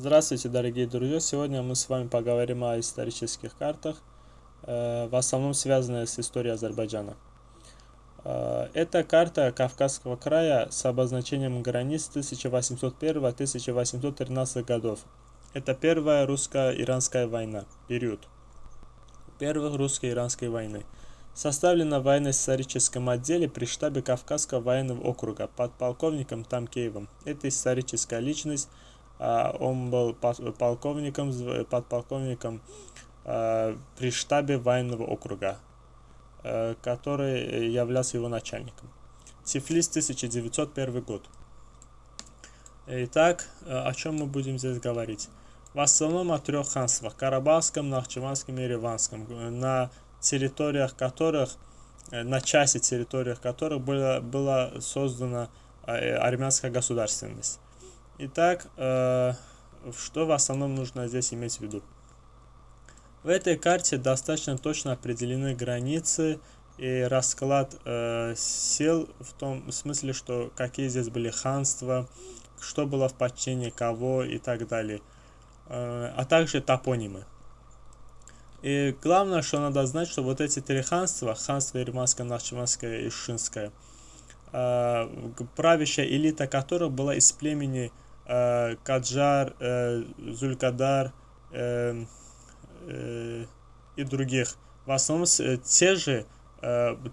Здравствуйте, дорогие друзья! Сегодня мы с вами поговорим о исторических картах, э, в основном связанные с историей Азербайджана. Э, это карта Кавказского края с обозначением границ 1801-1813 годов. Это первая русско-иранская война, период первых русско-иранской войны. Составлена в военно-историческом отделе при штабе Кавказского военного округа под полковником Тамкеевым. Это историческая личность, он был полковником, подполковником а, при штабе военного округа, а, который являлся его начальником. Тифлис, 1901 год. Итак, о чем мы будем здесь говорить? В основном о трех ханствах – Карабахском, Нахчеванском и Ереванском, на территориях которых, на части территориях которых была, была создана армянская государственность. Итак, э, что в основном нужно здесь иметь в виду? В этой карте достаточно точно определены границы и расклад э, сил в том смысле, что какие здесь были ханства, что было в подчинении кого и так далее, э, а также топонимы. И главное, что надо знать, что вот эти три ханства, ханство Ерманское, Нахчеванское и Шинское, э, правящая элита которых была из племени Э, Каджар, э, Зулькадар э, и других. В основном те же,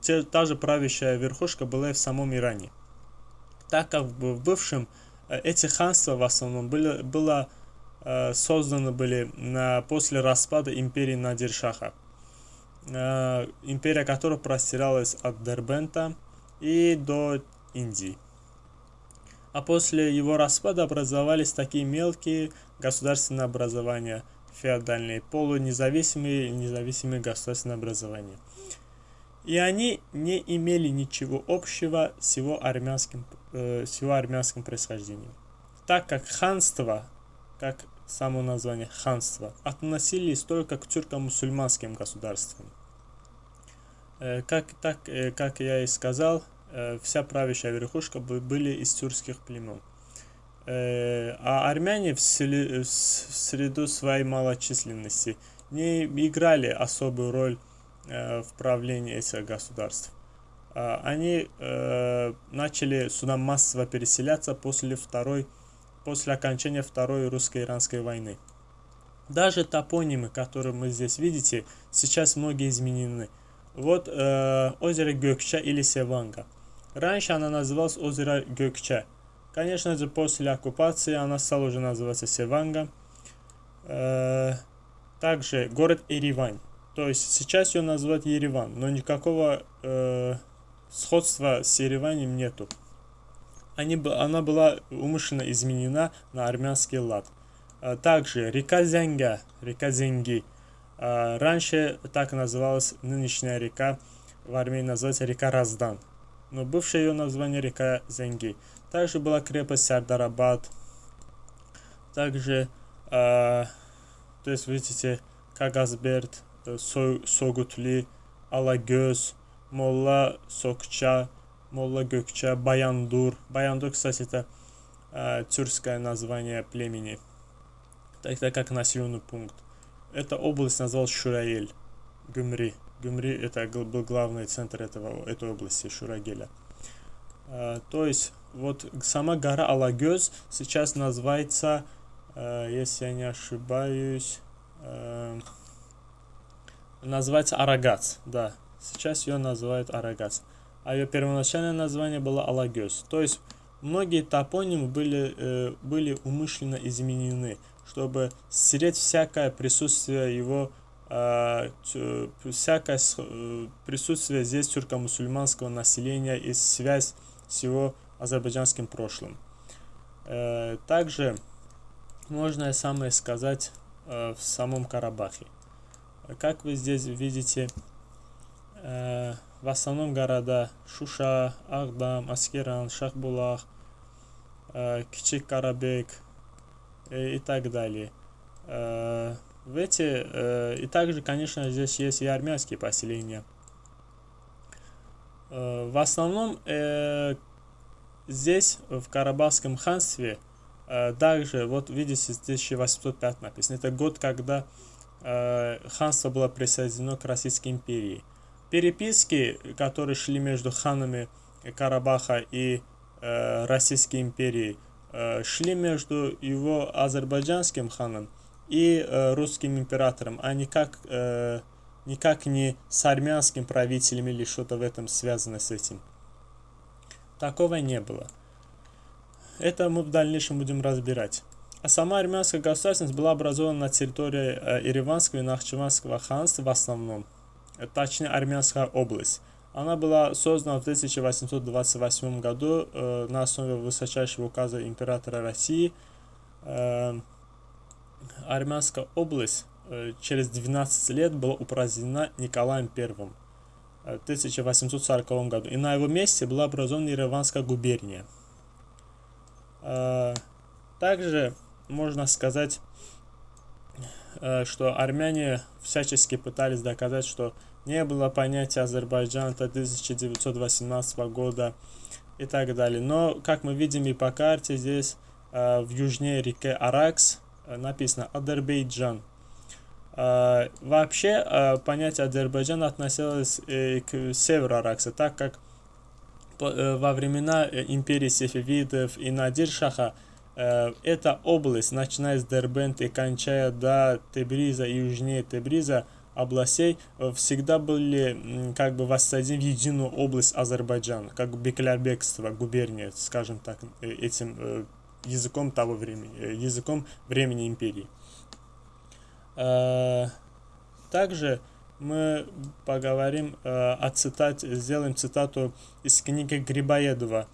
те, та же правящая верхушка была и в самом Иране. Так как в бывшем эти ханства в основном были, было созданы были на, после распада империи Надиршаха, империя которая простиралась от Дербента и до Индии а после его распада образовались такие мелкие государственные образования, феодальные, полунезависимые независимые государственные образования. И они не имели ничего общего с его армянским, э, с его армянским происхождением. Так как ханство, как само название ханство, относились только к тюрко-мусульманским государствам. Э, как, так, э, как я и сказал, вся правящая верхушка были из тюркских племен. Э, а армяне в среду своей малочисленности не играли особую роль э, в правлении этих государств. Они начали сюда массово переселяться после, второй, после окончания Второй русско-иранской войны. Даже топонимы, которые мы здесь видите, сейчас многие изменены. Вот э, озеро Гёкча или Севанга – Раньше она называлась озеро Гёкче. Конечно же, после оккупации она стала уже называться Севанга. Э, также город Еревань. То есть сейчас ее называют Ереван, но никакого э, сходства с Ереванем нету. Они, она была умышленно изменена на армянский лад. Э, также река Зенга, река Зенги. Э, раньше так называлась нынешняя река, в Армении называется река Раздан но бывшее ее название река Зенги. Также была крепость Сардарабад. Также, э, то есть, видите, Кагазберт, э, Согутли, Алагөз, Молла Сокча, Молла Gökçe, Баяндур. Баяндур, кстати, это э, тюркское название племени, так, так как населенный пункт. Эта область называлась Шураэль, Гюмри. Гюмри это был главный центр этого, этой области, Шурагеля. А, то есть, вот сама гора Алагёз сейчас называется, а, если я не ошибаюсь, а, называется Арагац, да. Сейчас ее называют Арагац. А ее первоначальное название было Алагёз. То есть, многие топонимы были, э, были умышленно изменены, чтобы стереть всякое присутствие его всякое э, присутствие здесь тюрко-мусульманского населения и связь с его азербайджанским прошлым. Э, также можно самое сказать э, в самом Карабахе. Как вы здесь видите, в основном города Шуша, Агдам, Аскеран, Шахбулах, Кичик Карабек и так далее. В эти, э, и также, конечно, здесь есть и армянские поселения. Э, в основном э, здесь, в Карабахском ханстве, Также, вот видите, 1805 написано. Это год, когда ханство было присоединено к Российской империи. Переписки, которые шли между ханами Карабаха и Российской империей, шли между его азербайджанским ханом и русским императором, а никак, никак не с армянским правителем или что-то в этом связано с этим. Такого не было. Это мы в дальнейшем будем разбирать. А сама армянская государственность была образована на территории э, Ереванского и Нахчеванского ханства в основном, э, точнее армянская область. Она была создана в 1828 году э, на основе высочайшего указа императора России. Э, армянская область э, через 12 лет была упразднена Николаем I э, в 1840 году. И на его месте была образована Ереванская губерния. Э, также можно сказать, что армяне всячески пытались доказать, что не было понятия Азербайджана до 1918 года и так далее. Но, как мы видим и по карте, здесь в южнее реки Аракс написано Азербайджан. Вообще, понятие Азербайджана относилось к северу Аракса, так как Э, во времена э, империи Сефевидов и Надир-Шаха э, эта область, начиная с Дербента и кончая до Тебриза и южнее Тебриза, областей всегда были как бы воссоединены в единую область Азербайджана, как Беклярбекство, губерния, скажем так, этим языком того времени, языком времени империи. Также мы поговорим э, о цитате, сделаем цитату из книги Грибоедова,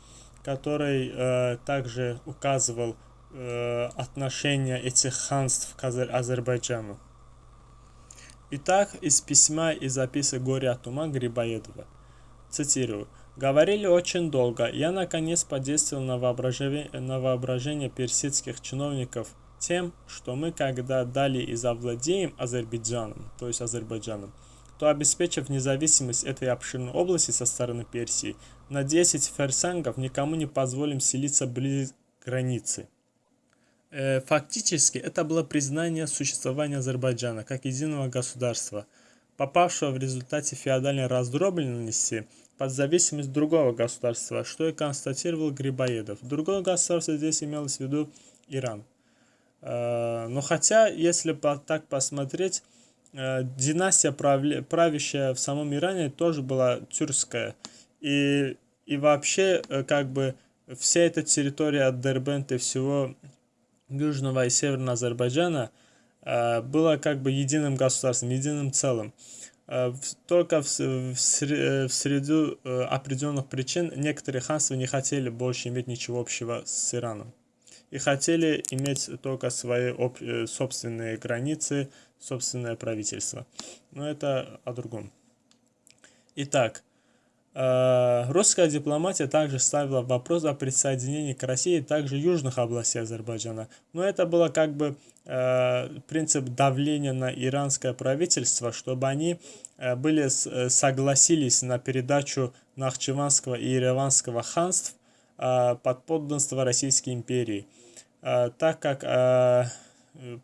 который э, также указывал э, отношения этих ханств к Азер Азербайджану. Итак, из письма и записок Горя от ума Грибоедова. Цитирую. Говорили очень долго. Я наконец подействовал на воображение, на воображение персидских чиновников – тем, что мы когда дали и завладеем Азербайджаном, то есть Азербайджаном, то обеспечив независимость этой обширной области со стороны Персии, на 10 ферсангов никому не позволим селиться близ границы. Э, фактически это было признание существования Азербайджана как единого государства, попавшего в результате феодальной раздробленности под зависимость другого государства, что и констатировал Грибоедов. Другое государство здесь имелось в виду Иран. Э, но хотя, если так посмотреть, э, династия, правящая в самом Иране, тоже была тюркская. И, и вообще, э, как бы, вся эта территория от Дербента и всего Южного и Северного Азербайджана была как бы единым государством, единым целым. Только в, в, в среду определенных причин некоторые ханства не хотели больше иметь ничего общего с Ираном и хотели иметь только свои э, собственные границы, собственное правительство. Но это о другом. Итак, э, русская дипломатия также ставила вопрос о присоединении к России также южных областей Азербайджана. Но это было как бы э, принцип давления на иранское правительство, чтобы они были согласились на передачу Нахчеванского и Ереванского ханств под подданство Российской империи. Э, так как э,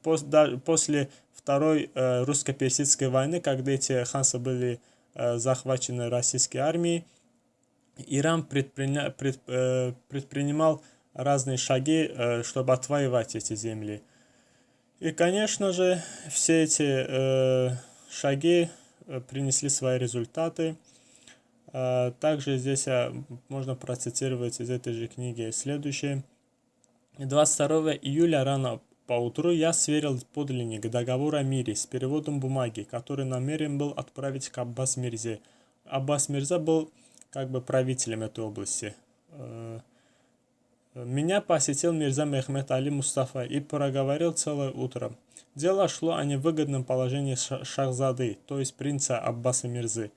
после Второй э, русско-персидской войны, когда эти ханства были захвачены российской армией, Иран предприня... предпринимал разные шаги, чтобы отвоевать эти земли. И, конечно же, все эти шаги принесли свои результаты. Также здесь можно процитировать из этой же книги следующее. 22 июля рано поутру я сверил подлинник договора о мире с переводом бумаги, который намерен был отправить к Аббас Мирзе. Аббас Мирза был как бы правителем этой области. Э, меня посетил Мирза Мехмед Али Мустафа и проговорил целое утро. Дело шло о невыгодном положении Шахзады, то есть принца Аббаса Мирзы,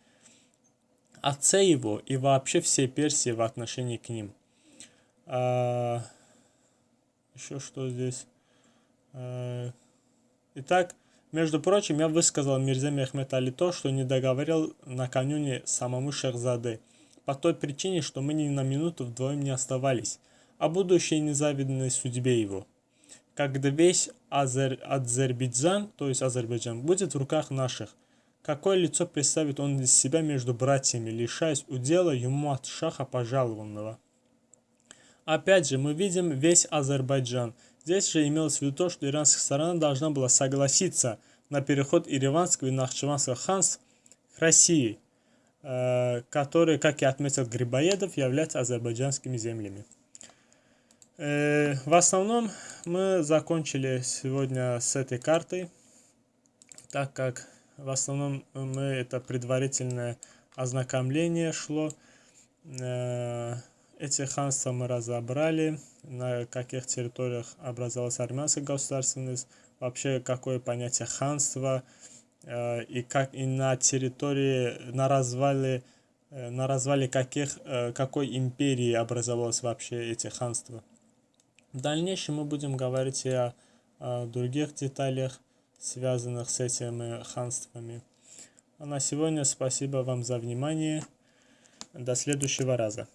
отце его и вообще всей Персии в отношении к ним. А, еще что здесь? Э, итак, между прочим, я высказал Мирзе Мехмед Али то, что не договорил накануне самому Шехзаде, по той причине, что мы ни на минуту вдвоем не оставались. о будущей незавидной судьбе его. Когда весь Азер... Азербайджан, то есть Азербайджан, будет в руках наших, какое лицо представит он из себя между братьями, лишаясь удела ему от шаха пожалованного? Опять же, мы видим весь Азербайджан. Здесь же имелось в виду то, что иранская сторона должна была согласиться на переход Ириванского и Нахчеванского ханств к России, которые, как и отметил Грибоедов, являются азербайджанскими землями. Э, в основном мы закончили сегодня с этой картой, так как в основном мы это предварительное ознакомление шло. Э, эти ханства мы разобрали, на каких территориях образовалась армянская государственность, вообще какое понятие ханства, э, и как и на территории, на развале, э, на развале каких, какой империи образовалось вообще эти ханства. В дальнейшем мы будем говорить и о, о других деталях, связанных с этими ханствами. А на сегодня спасибо вам за внимание. До следующего раза.